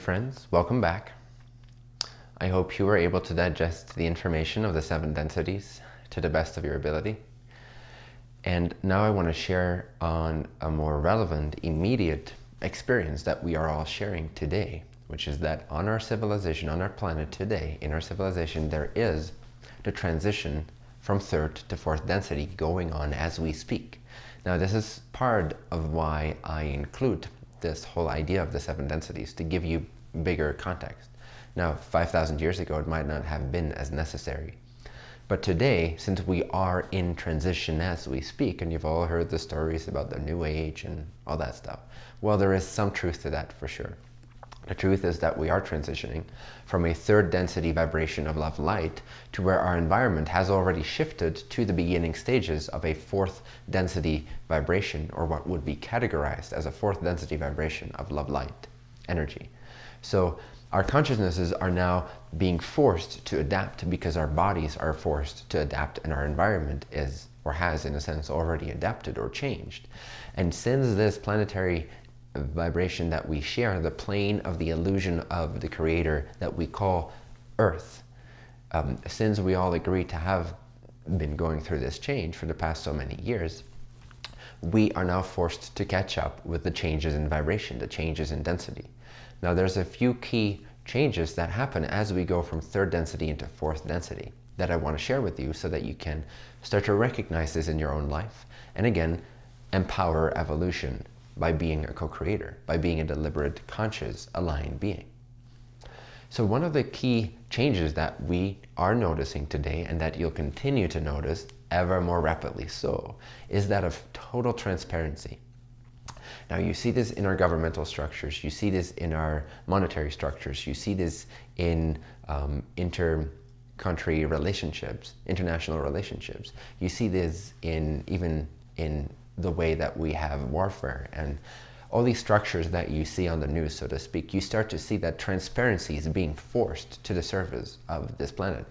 friends, welcome back. I hope you were able to digest the information of the seven densities to the best of your ability. And now I want to share on a more relevant, immediate experience that we are all sharing today, which is that on our civilization, on our planet today, in our civilization, there is the transition from third to fourth density going on as we speak. Now this is part of why I include this whole idea of the seven densities to give you bigger context. Now 5,000 years ago it might not have been as necessary. But today, since we are in transition as we speak, and you've all heard the stories about the new age and all that stuff, well, there is some truth to that for sure. The truth is that we are transitioning from a third density vibration of love light to where our environment has already shifted to the beginning stages of a fourth density vibration or what would be categorized as a fourth density vibration of love light energy. So our consciousnesses are now being forced to adapt because our bodies are forced to adapt and our environment is or has in a sense already adapted or changed. And since this planetary vibration that we share, the plane of the illusion of the creator that we call earth. Um, since we all agree to have been going through this change for the past so many years, we are now forced to catch up with the changes in vibration, the changes in density. Now there's a few key changes that happen as we go from third density into fourth density that I want to share with you so that you can start to recognize this in your own life. And again, empower evolution by being a co-creator, by being a deliberate, conscious, aligned being. So one of the key changes that we are noticing today and that you'll continue to notice ever more rapidly so is that of total transparency. Now you see this in our governmental structures, you see this in our monetary structures, you see this in um, inter-country relationships, international relationships. You see this in even in the way that we have warfare and all these structures that you see on the news, so to speak, you start to see that transparency is being forced to the surface of this planet.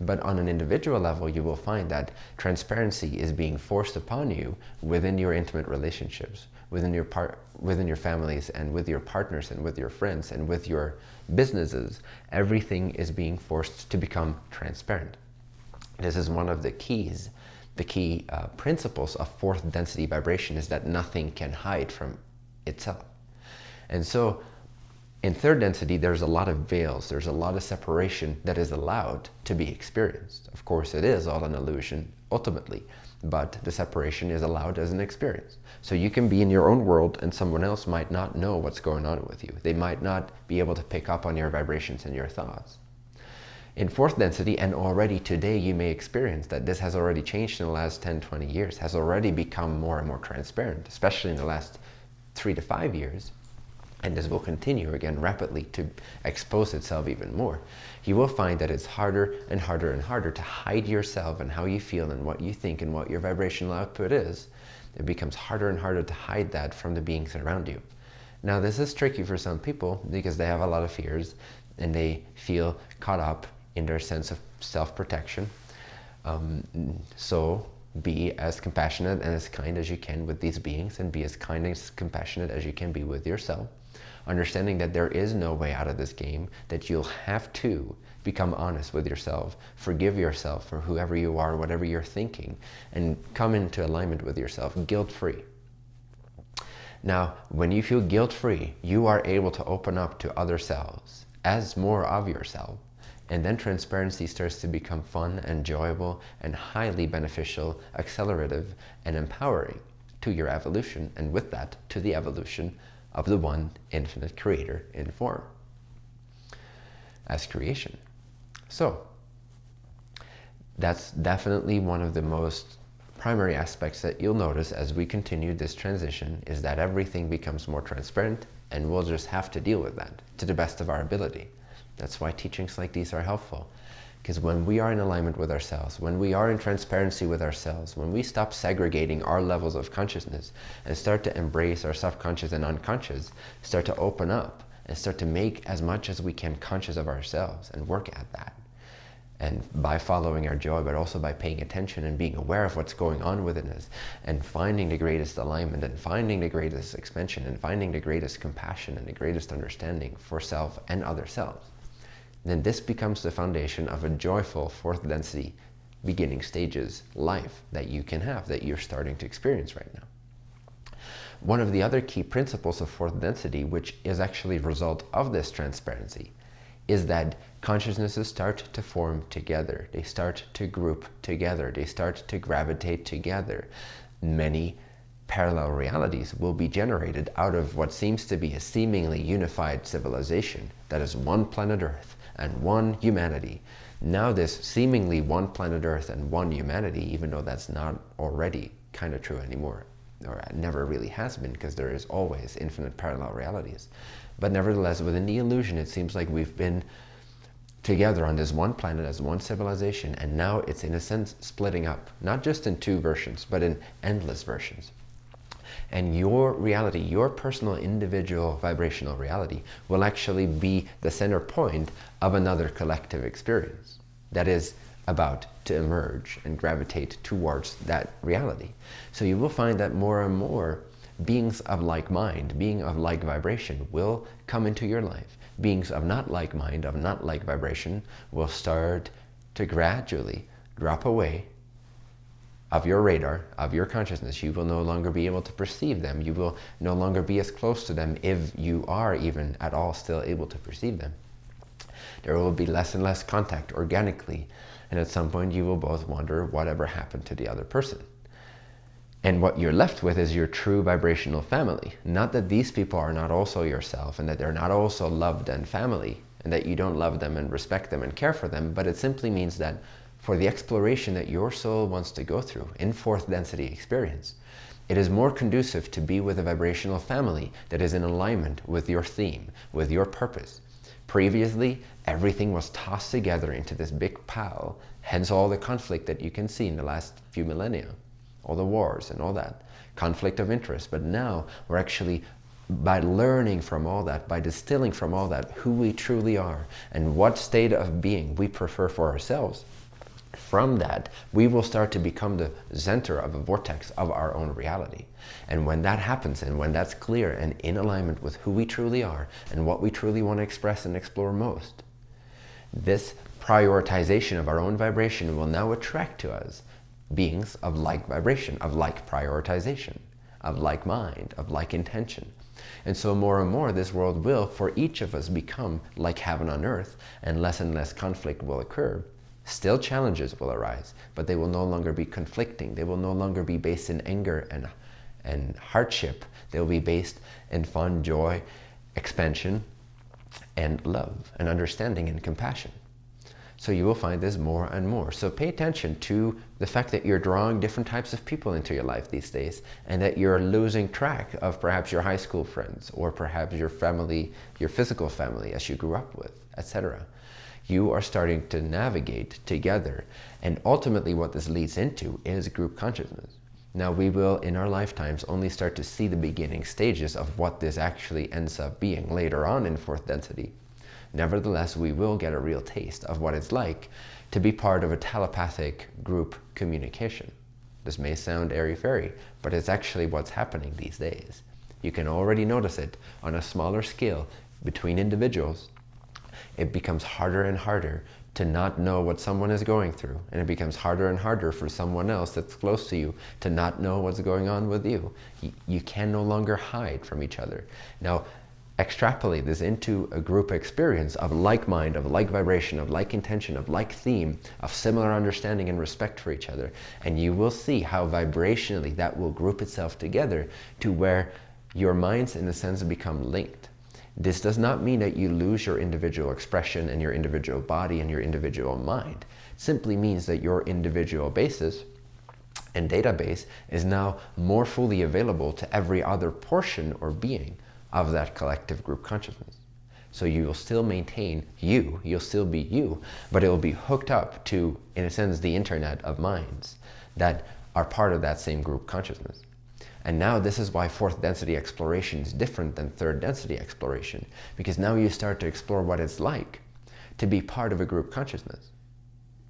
But on an individual level, you will find that transparency is being forced upon you within your intimate relationships, within your part, within your families, and with your partners, and with your friends, and with your businesses. Everything is being forced to become transparent. This is one of the keys the key uh, principles of fourth density vibration is that nothing can hide from itself. And so in third density, there's a lot of veils. There's a lot of separation that is allowed to be experienced. Of course, it is all an illusion ultimately, but the separation is allowed as an experience. So you can be in your own world and someone else might not know what's going on with you. They might not be able to pick up on your vibrations and your thoughts in fourth density and already today you may experience that this has already changed in the last 10 20 years has already become more and more transparent especially in the last three to five years. And this will continue again rapidly to expose itself even more. You will find that it's harder and harder and harder to hide yourself and how you feel and what you think and what your vibrational output is. It becomes harder and harder to hide that from the beings around you. Now this is tricky for some people because they have a lot of fears and they feel caught up in their sense of self-protection. Um, so be as compassionate and as kind as you can with these beings and be as kind and as compassionate as you can be with yourself. Understanding that there is no way out of this game, that you'll have to become honest with yourself, forgive yourself for whoever you are, whatever you're thinking, and come into alignment with yourself, guilt-free. Now, when you feel guilt-free, you are able to open up to other selves as more of yourself and then transparency starts to become fun, enjoyable, and highly beneficial, accelerative, and empowering to your evolution, and with that, to the evolution of the one infinite creator in form as creation. So that's definitely one of the most primary aspects that you'll notice as we continue this transition is that everything becomes more transparent and we'll just have to deal with that to the best of our ability. That's why teachings like these are helpful. Because when we are in alignment with ourselves, when we are in transparency with ourselves, when we stop segregating our levels of consciousness and start to embrace our subconscious and unconscious, start to open up and start to make as much as we can conscious of ourselves and work at that. and by following our joy, but also by paying attention and being aware of what's going on within us and finding the greatest alignment and finding the greatest expansion and finding the greatest compassion and the greatest understanding for self and other selves, then this becomes the foundation of a joyful fourth density beginning stages life that you can have, that you're starting to experience right now. One of the other key principles of fourth density, which is actually a result of this transparency, is that consciousnesses start to form together. They start to group together. They start to gravitate together. Many parallel realities will be generated out of what seems to be a seemingly unified civilization that is one planet Earth and one humanity. Now this seemingly one planet Earth and one humanity, even though that's not already kind of true anymore, or never really has been because there is always infinite parallel realities. But nevertheless, within the illusion, it seems like we've been together on this one planet as one civilization, and now it's in a sense splitting up, not just in two versions, but in endless versions. And your reality, your personal individual vibrational reality will actually be the center point of another collective experience. That is, about to emerge and gravitate towards that reality. So you will find that more and more beings of like mind, being of like vibration will come into your life. Beings of not like mind, of not like vibration will start to gradually drop away of your radar, of your consciousness. You will no longer be able to perceive them. You will no longer be as close to them if you are even at all still able to perceive them. There will be less and less contact organically and at some point you will both wonder whatever happened to the other person. And what you're left with is your true vibrational family. Not that these people are not also yourself and that they're not also loved and family and that you don't love them and respect them and care for them, but it simply means that for the exploration that your soul wants to go through in fourth density experience, it is more conducive to be with a vibrational family that is in alignment with your theme, with your purpose, Previously, everything was tossed together into this big pile, hence all the conflict that you can see in the last few millennia, all the wars and all that, conflict of interest. But now we're actually, by learning from all that, by distilling from all that who we truly are and what state of being we prefer for ourselves, from that, we will start to become the center of a vortex of our own reality. And when that happens, and when that's clear and in alignment with who we truly are and what we truly want to express and explore most, this prioritization of our own vibration will now attract to us beings of like vibration, of like prioritization, of like mind, of like intention. And so more and more this world will, for each of us, become like heaven on earth and less and less conflict will occur Still challenges will arise, but they will no longer be conflicting. They will no longer be based in anger and, and hardship. They will be based in fun, joy, expansion, and love, and understanding and compassion. So you will find this more and more. So pay attention to the fact that you're drawing different types of people into your life these days and that you're losing track of perhaps your high school friends or perhaps your family, your physical family as you grew up with, etc you are starting to navigate together. And ultimately what this leads into is group consciousness. Now we will, in our lifetimes, only start to see the beginning stages of what this actually ends up being later on in fourth density. Nevertheless, we will get a real taste of what it's like to be part of a telepathic group communication. This may sound airy-fairy, but it's actually what's happening these days. You can already notice it on a smaller scale between individuals it becomes harder and harder to not know what someone is going through. And it becomes harder and harder for someone else that's close to you to not know what's going on with you. You, can no longer hide from each other. Now, extrapolate this into a group experience of like mind, of like vibration, of like intention, of like theme, of similar understanding and respect for each other. And you will see how vibrationally that will group itself together to where your minds, in a sense, become linked. This does not mean that you lose your individual expression and your individual body and your individual mind. It simply means that your individual basis and database is now more fully available to every other portion or being of that collective group consciousness. So you will still maintain you, you'll still be you, but it will be hooked up to, in a sense, the internet of minds that are part of that same group consciousness. And now this is why fourth density exploration is different than third density exploration, because now you start to explore what it's like to be part of a group consciousness.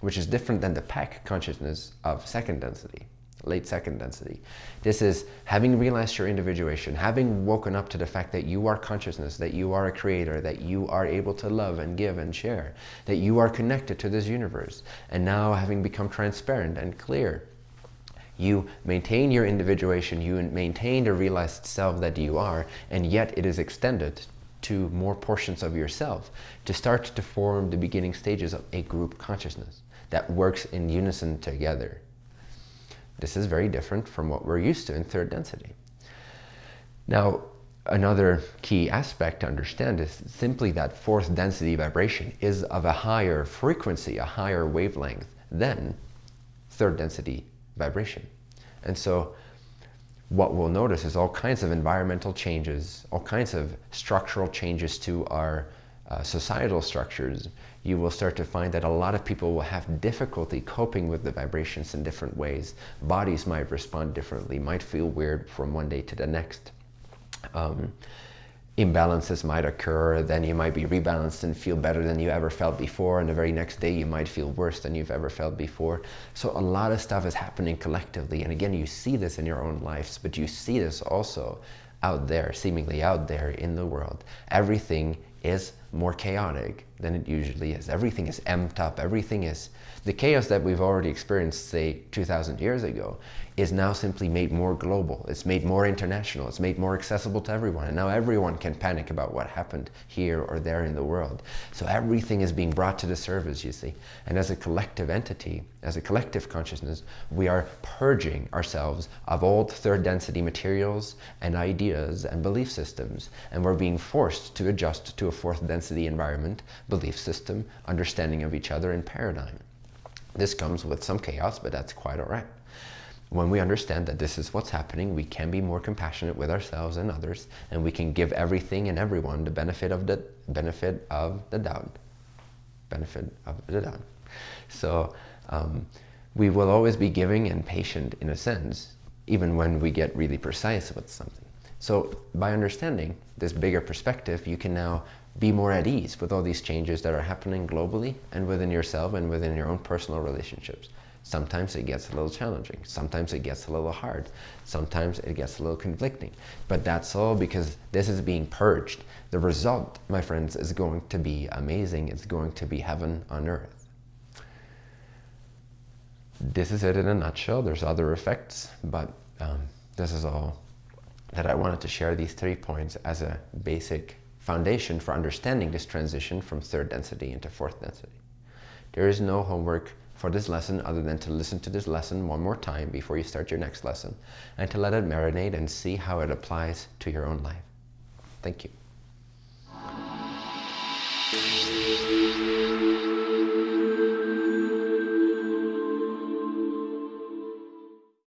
which is different than the pack consciousness of second density late second density. This is having realized your individuation, having woken up to the fact that you are consciousness, that you are a creator, that you are able to love and give and share, that you are connected to this universe. And now having become transparent and clear, you maintain your individuation, you maintain the realized self that you are, and yet it is extended to more portions of yourself to start to form the beginning stages of a group consciousness that works in unison together. This is very different from what we're used to in third density. Now, another key aspect to understand is simply that fourth density vibration is of a higher frequency, a higher wavelength than third density vibration. And so what we'll notice is all kinds of environmental changes, all kinds of structural changes to our uh, societal structures, you will start to find that a lot of people will have difficulty coping with the vibrations in different ways. Bodies might respond differently, might feel weird from one day to the next. Um, imbalances might occur, then you might be rebalanced and feel better than you ever felt before, and the very next day you might feel worse than you've ever felt before. So a lot of stuff is happening collectively, and again, you see this in your own lives, but you see this also out there, seemingly out there in the world. Everything is more chaotic than it usually is. Everything is amped up. Everything is the chaos that we've already experienced, say, 2,000 years ago, is now simply made more global. It's made more international. It's made more accessible to everyone. And now everyone can panic about what happened here or there in the world. So everything is being brought to the surface, you see. And as a collective entity, as a collective consciousness, we are purging ourselves of old third density materials and ideas and belief systems. And we're being forced to adjust to a fourth density environment, belief system, understanding of each other, and paradigm. This comes with some chaos, but that's quite all right. When we understand that this is what's happening, we can be more compassionate with ourselves and others, and we can give everything and everyone the benefit of the benefit of the doubt. Benefit of the doubt. So um, we will always be giving and patient in a sense, even when we get really precise with something. So by understanding this bigger perspective, you can now be more at ease with all these changes that are happening globally and within yourself and within your own personal relationships. Sometimes it gets a little challenging. Sometimes it gets a little hard. Sometimes it gets a little conflicting. But that's all because this is being purged. The result, my friends, is going to be amazing. It's going to be heaven on earth. This is it in a nutshell. There's other effects, but um, this is all that I wanted to share these three points as a basic foundation for understanding this transition from third density into fourth density. There is no homework for this lesson other than to listen to this lesson one more time before you start your next lesson and to let it marinate and see how it applies to your own life. Thank you.